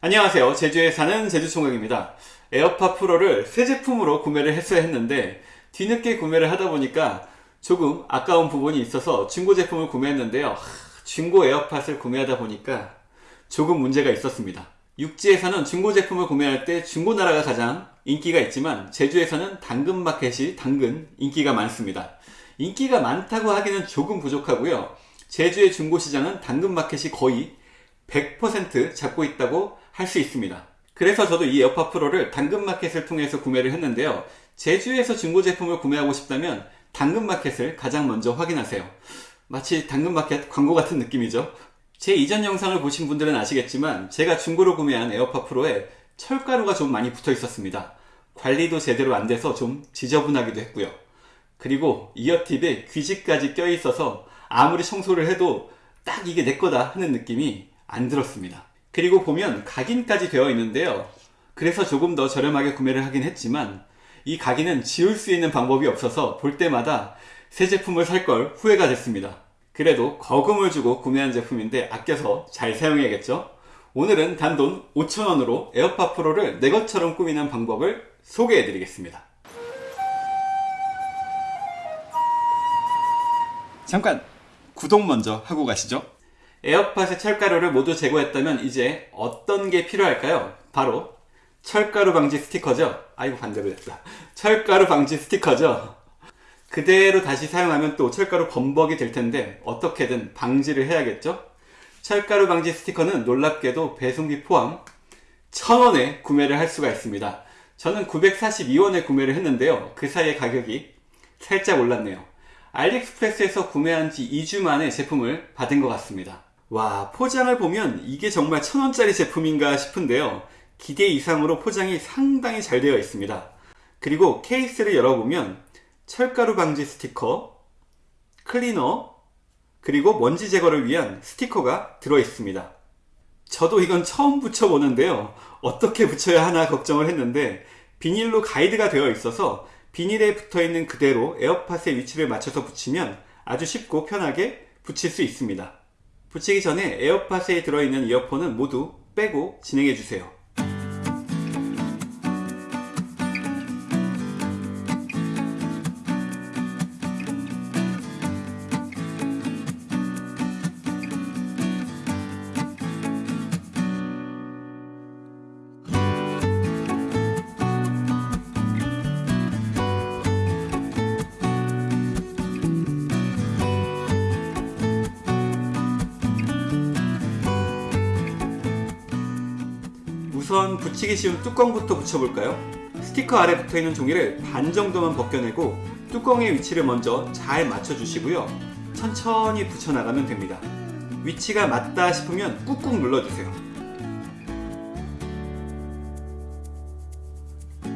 안녕하세요. 제주에 사는 제주총각입니다. 에어팟 프로를 새 제품으로 구매를 했어야 했는데 뒤늦게 구매를 하다 보니까 조금 아까운 부분이 있어서 중고 제품을 구매했는데요. 하, 중고 에어팟을 구매하다 보니까 조금 문제가 있었습니다. 육지에서는 중고 제품을 구매할 때 중고 나라가 가장 인기가 있지만 제주에서는 당근 마켓이 당근 인기가 많습니다. 인기가 많다고 하기는 조금 부족하고요. 제주의 중고시장은 당근마켓이 거의 100% 잡고 있다고 할 수 있습니다. 그래서 저도 이 에어팟 프로를 당근마켓을 통해서 구매를 했는데요. 제주에서 중고 제품을 구매하고 싶다면 당근마켓을 가장 먼저 확인하세요. 마치 당근마켓 광고 같은 느낌이죠. 제 이전 영상을 보신 분들은 아시겠지만 제가 중고로 구매한 에어팟 프로에 철가루가 좀 많이 붙어 있었습니다. 관리도 제대로 안 돼서 좀 지저분하기도 했고요. 그리고 이어팁에 귀지까지 껴 있어서 아무리 청소를 해도 딱 이게 내 거다 하는 느낌이 안 들었습니다. 그리고 보면 각인까지 되어 있는데요. 그래서 조금 더 저렴하게 구매를 하긴 했지만 이 각인은 지울 수 있는 방법이 없어서 볼 때마다 새 제품을 살 걸 후회가 됐습니다. 그래도 거금을 주고 구매한 제품인데 아껴서 잘 사용해야겠죠? 오늘은 단돈 5천원으로 에어팟 프로를 내 것처럼 꾸미는 방법을 소개해 드리겠습니다. 잠깐 구독 먼저 하고 가시죠. 에어팟의 철가루를 모두 제거했다면 이제 어떤 게 필요할까요? 바로 철가루 방지 스티커죠. 아이고 반대로 됐다. 철가루 방지 스티커죠. 그대로 다시 사용하면 또 철가루 범벅이 될 텐데 어떻게든 방지를 해야겠죠? 철가루 방지 스티커는 놀랍게도 배송비 포함 1000원에 구매를 할 수가 있습니다. 저는 942원에 구매를 했는데요. 그 사이에 가격이 살짝 올랐네요. 알리익스프레스에서 구매한 지 2주 만에 제품을 받은 것 같습니다. 와 포장을 보면 이게 정말 천원짜리 제품인가 싶은데요. 기대 이상으로 포장이 상당히 잘 되어 있습니다. 그리고 케이스를 열어보면 철가루 방지 스티커 클리너 그리고 먼지 제거를 위한 스티커가 들어 있습니다. 저도 이건 처음 붙여보는데요. 어떻게 붙여야 하나 걱정을 했는데 비닐로 가이드가 되어 있어서 비닐에 붙어있는 그대로 에어팟의 위치를 맞춰서 붙이면 아주 쉽고 편하게 붙일 수 있습니다 붙이기 전에 에어팟에 들어있는 이어폰은 모두 빼고 진행해주세요. 우선 붙이기 쉬운 뚜껑부터 붙여볼까요? 스티커 아래 붙어있는 종이를 반 정도만 벗겨내고 뚜껑의 위치를 먼저 잘 맞춰주시고요. 천천히 붙여나가면 됩니다. 위치가 맞다 싶으면 꾹꾹 눌러주세요.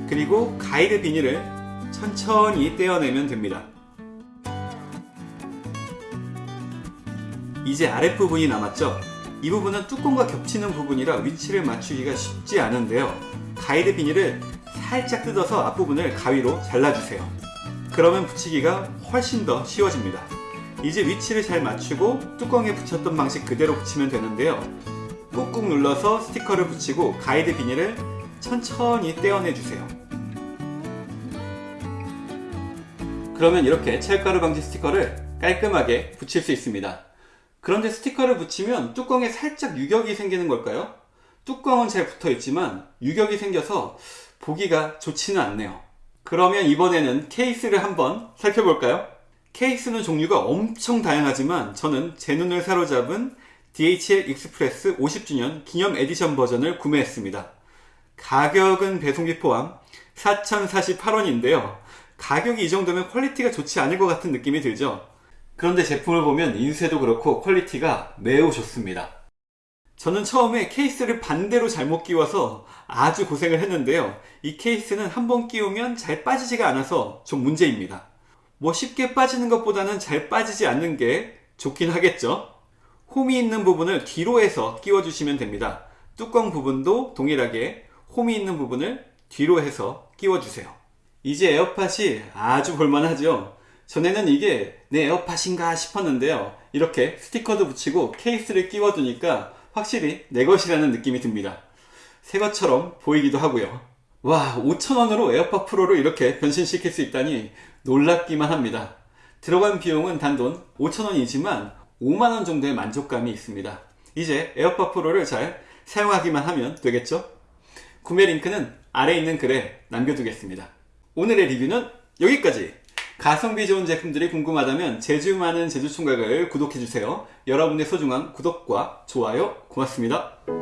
그리고 가이드 비닐을 천천히 떼어내면 됩니다. 이제 아랫부분이 남았죠? 이 부분은 뚜껑과 겹치는 부분이라 위치를 맞추기가 쉽지 않은데요. 가이드 비닐을 살짝 뜯어서 앞부분을 가위로 잘라주세요. 그러면 붙이기가 훨씬 더 쉬워집니다. 이제 위치를 잘 맞추고 뚜껑에 붙였던 방식 그대로 붙이면 되는데요. 꾹꾹 눌러서 스티커를 붙이고 가이드 비닐을 천천히 떼어내 주세요. 그러면 이렇게 철가루 방지 스티커를 깔끔하게 붙일 수 있습니다 그런데 스티커를 붙이면 뚜껑에 살짝 유격이 생기는 걸까요? 뚜껑은 잘 붙어 있지만 유격이 생겨서 보기가 좋지는 않네요 그러면 이번에는 케이스를 한번 살펴볼까요? 케이스는 종류가 엄청 다양하지만 저는 제 눈을 사로잡은 DHL 익스프레스 50주년 기념 에디션 버전을 구매했습니다 가격은 배송비 포함 4,048원인데요 가격이 이 정도면 퀄리티가 좋지 않을 것 같은 느낌이 들죠 그런데 제품을 보면 인쇄도 그렇고 퀄리티가 매우 좋습니다. 저는 처음에 케이스를 반대로 잘못 끼워서 아주 고생을 했는데요. 이 케이스는 한번 끼우면 잘 빠지지가 않아서 좀 문제입니다. 뭐 쉽게 빠지는 것보다는 잘 빠지지 않는 게 좋긴 하겠죠. 홈이 있는 부분을 뒤로 해서 끼워주시면 됩니다. 뚜껑 부분도 동일하게 홈이 있는 부분을 뒤로 해서 끼워주세요. 이제 에어팟이 아주 볼만하죠. 전에는 이게 내 에어팟인가 싶었는데요 이렇게 스티커도 붙이고 케이스를 끼워두니까 확실히 내 것이라는 느낌이 듭니다 새 것처럼 보이기도 하고요. 와, 5,000원으로 에어팟 프로를 이렇게 변신시킬 수 있다니 놀랍기만 합니다. 들어간 비용은 단돈 5,000원이지만 5만원 정도의 만족감이 있습니다. 이제 에어팟 프로를 잘 사용하기만 하면 되겠죠? 구매 링크는 아래 있는 글에 남겨두겠습니다. 오늘의 리뷰는 여기까지! 가성비 좋은 제품들이 궁금하다면 제주 많은 제주총각을 구독해주세요. 여러분의 소중한 구독과 좋아요 고맙습니다.